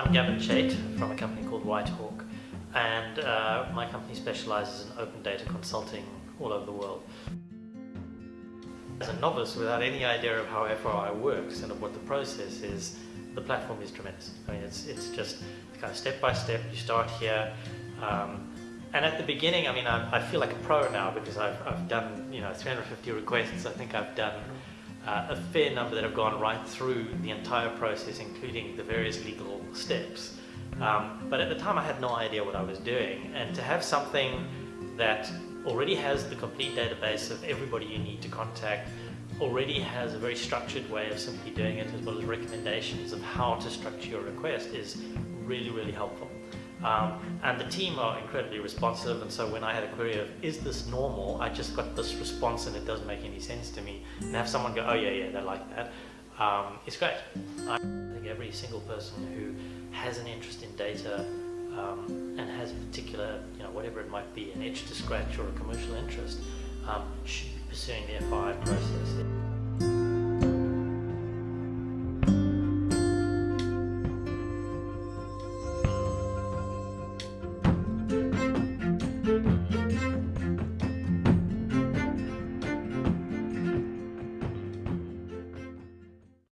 I'm Gavin Chait from a company called Whythawk and uh, my company specializes in open data consulting all over the world. As a novice without any idea of how FOI works and of what the process is, the platform is tremendous. I mean, it's, it's just kind of step by step, you start here, um, and at the beginning, I mean, I, I, feel like a pro now because I've, I've done, you know, 350 requests. I think I've done uh, a fair number that have gone right through the entire process, including the various legal steps. Um, but at the time, I had no idea what I was doing. And to have something that already has the complete database of everybody you need to contact, already has a very structured way of simply doing it, as well as recommendations of how to structure your request is really, really helpful. Um, and the team are incredibly responsive and so when I had a query of is this normal? I just got this response and it doesn't make any sense to me. And have someone go oh yeah yeah they like that. Um, it's great. I think every single person who has an interest in data um, and has a particular you know whatever it might be an itch to scratch or a commercial interest um, should be pursuing the FI process